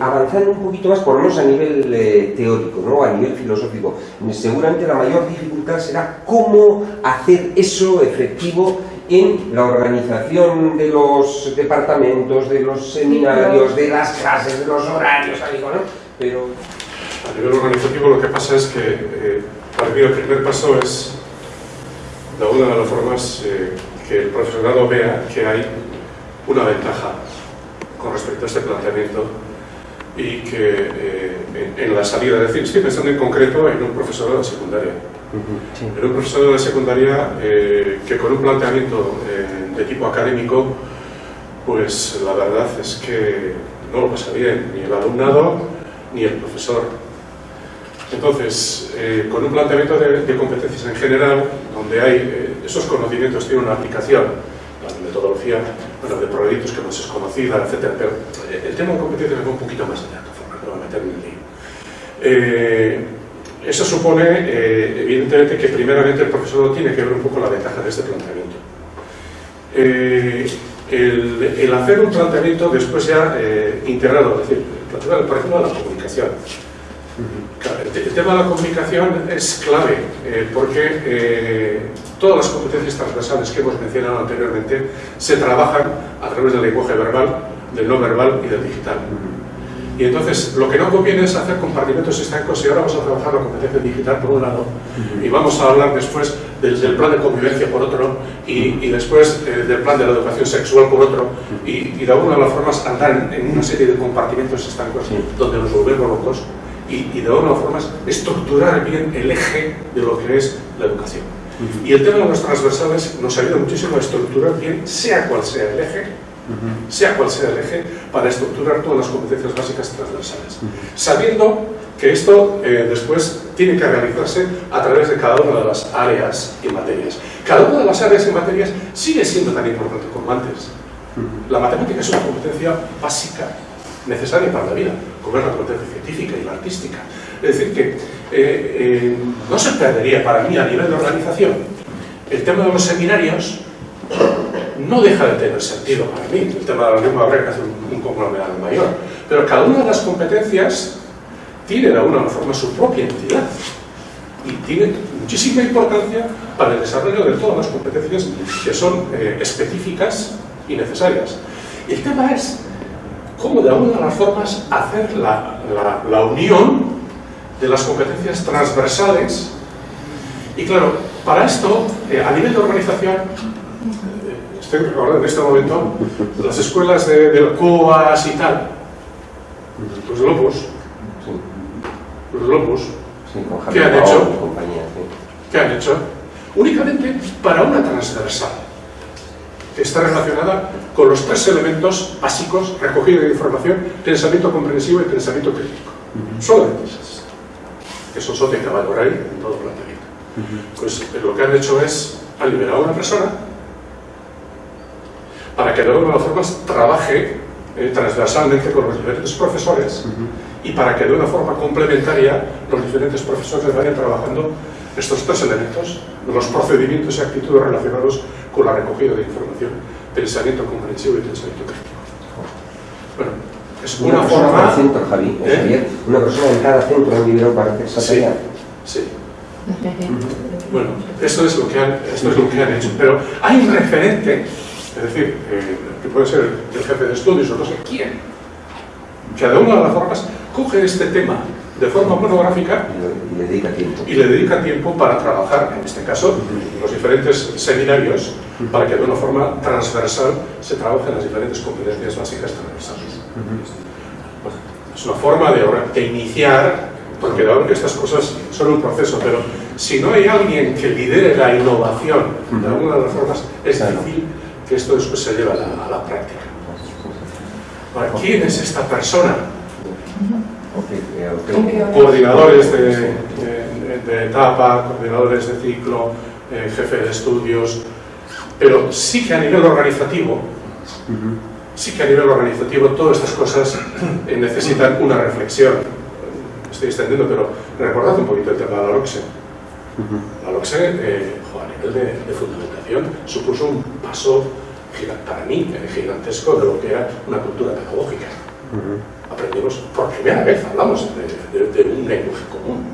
avanzando un poquito más, por lo menos a nivel eh, teórico, ¿no? a nivel filosófico, seguramente la mayor dificultad será cómo hacer eso efectivo en la organización de los departamentos, de los seminarios, de las clases, de los horarios, ¿no? Pero... A nivel organizativo lo que pasa es que, eh, para mí el primer paso es, de alguna de las formas, eh, que el profesorado vea que hay una ventaja con respecto a este planteamiento y que eh, en, la salida, es decir, estoy pensando en concreto en un profesorado de secundaria. En un profesorado de secundaria eh, que con un planteamiento eh, de tipo académico, pues la verdad es que no lo pasa bien, ni el alumnado ni el profesor. Entonces, con un planteamiento de, de, competencias en general, donde hay esos conocimientos tienen una aplicación, la metodología de proyectos que no es conocida, etc. Pero eh, el tema de competencias va un poquito más allá, de no voy a meter en el lío. Eh, eso supone, eh, evidentemente, que primeramente el profesor tiene que ver un poco la ventaja de este planteamiento. El, hacer un planteamiento después ya integrado, es decir, por ejemplo, la comunicación. El, tema de la comunicación es clave porque Todas las competencias transversales que hemos mencionado anteriormente se trabajan a través del lenguaje verbal, del no verbal y del digital. Y entonces, lo que no conviene es hacer compartimentos estancos y ahora vamos a trabajar la competencia digital por un lado y vamos a hablar después del, plan de convivencia por otro y, después eh, del plan de la educación sexual por otro y, de alguna de las formas andar en, una serie de compartimentos estancos donde nos volvemos locos y, y de alguna las formas estructurar bien el eje de lo que es la educación. Y el tema de los transversales nos ayuda muchísimo a estructurar bien, sea cual sea el eje, sea cual sea el eje, para estructurar todas las competencias básicas transversales. Sabiendo que esto eh, después tiene que realizarse a través de cada una de las áreas y materias. Cada una de las áreas y materias sigue siendo tan importante como antes. La matemática es una competencia básica, necesaria para la vida, como es la competencia científica y la artística. Es decir, que eh, eh, no se perdería para mí a nivel de organización. El tema de los seminarios no deja de tener sentido para mí. El tema de la lengua habría hacer un, conglomerado mayor. Pero cada una de las competencias tiene de alguna forma su propia entidad y tiene muchísima importancia para el desarrollo de todas las competencias que son eh, específicas y necesarias. El tema es cómo de alguna de las formas hacer la, la unión de las competencias transversales. Y claro, para esto, eh, a nivel de organización, eh, estoy recordando en este momento las escuelas de, del COAS y tal, los Lopus, los Lopus, ¿qué han hecho? ¿Qué han hecho? Únicamente para una transversal está relacionada con los tres elementos básicos, recogida de información, pensamiento comprensivo y pensamiento crítico. Solamente esas que son tiene que valorar en todo planteamiento. Pues eh, lo que han hecho es, han liberado a una persona para que de alguna forma trabaje eh, transversalmente con los diferentes profesores y para que de una forma complementaria los diferentes profesores vayan trabajando estos tres elementos, los procedimientos y actitudes relacionados con la recogida de información, pensamiento comprensivo y pensamiento crítico. Bueno, es una, forma... centro, Javi, ¿Eh? una persona en cada centro han liberado para hacer esa tarea. Sí. Bueno, esto es, lo que han, esto es lo que han hecho. Pero hay un referente, es decir, eh, que puede ser el jefe de estudios o no sé quién, que de una de las formas coge este tema de forma monográfica y le dedica tiempo, y le dedica tiempo para trabajar, en este caso, los diferentes seminarios, para que de una forma transversal se trabajen las diferentes competencias básicas transversales. Es una forma de, iniciar, porque que estas cosas son un proceso, pero si no hay alguien que lidere la innovación de alguna de las formas, es difícil que esto después se lleve a la, práctica. ¿Quién es esta persona? Coordinadores de, etapa, coordinadores de ciclo, eh, jefe de estudios, pero sí que a nivel organizativo sí que a nivel organizativo todas estas cosas eh, necesitan una reflexión. Estoy extendiendo, pero recordad un poquito el tema de la LOCSE. La LOCSE, eh, a nivel de, fundamentación, supuso un paso para mí eh, gigantesco de lo que era una cultura pedagógica. Aprendimos, por primera vez hablamos de, de, de un lenguaje común.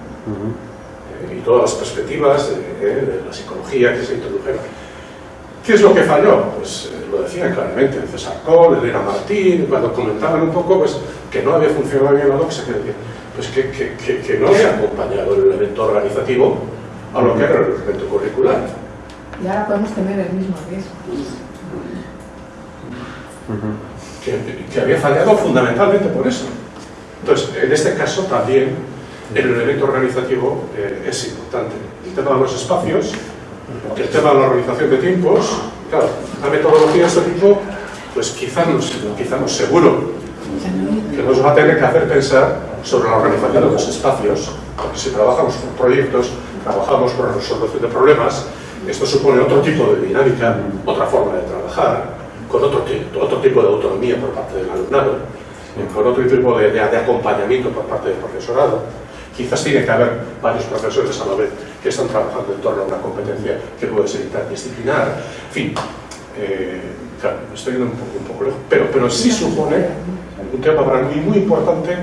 Eh, y todas las perspectivas de, eh, de, la psicología que se introdujeron. ¿Qué es lo que falló? Pues eh, lo decían claramente César Cole, Elena Martín, cuando comentaban un poco pues, que no había funcionado bien la doxa, que decían, pues que, que, que, que no había acompañado el elemento organizativo a lo que era el elemento curricular. Y ahora podemos tener el mismo riesgo. Que, había fallado fundamentalmente por eso. Entonces, en este caso también el elemento organizativo eh, es importante. El tema de los espacios, el tema de la organización de tiempos, claro, la metodología de este tipo, pues quizá nos, quizá nos seguro que nos va a tener que hacer pensar sobre la organización de los espacios, porque si trabajamos con proyectos, trabajamos con la resolución de problemas, esto supone otro tipo de dinámica, otra forma de trabajar, con otro, otro tipo de autonomía por parte del alumnado, con otro tipo de, de, de acompañamiento por parte del profesorado. Quizás tiene que haber varios profesores a la vez que están trabajando en torno a una competencia que puede ser interdisciplinar. En fin, eh, claro, estoy yendo un poco, un poco lejos, pero, pero sí supone un tema para mí muy importante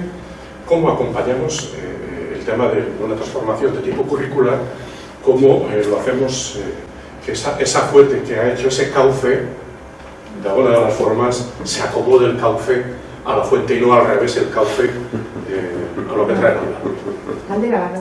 cómo acompañamos eh, el tema de una transformación de tipo curricular, cómo eh, lo hacemos, que esa, esa fuente que ha hecho ese cauce, de alguna de las formas, se acomode el cauce a la fuente y no al revés el cauce a lo que trae la Caldera,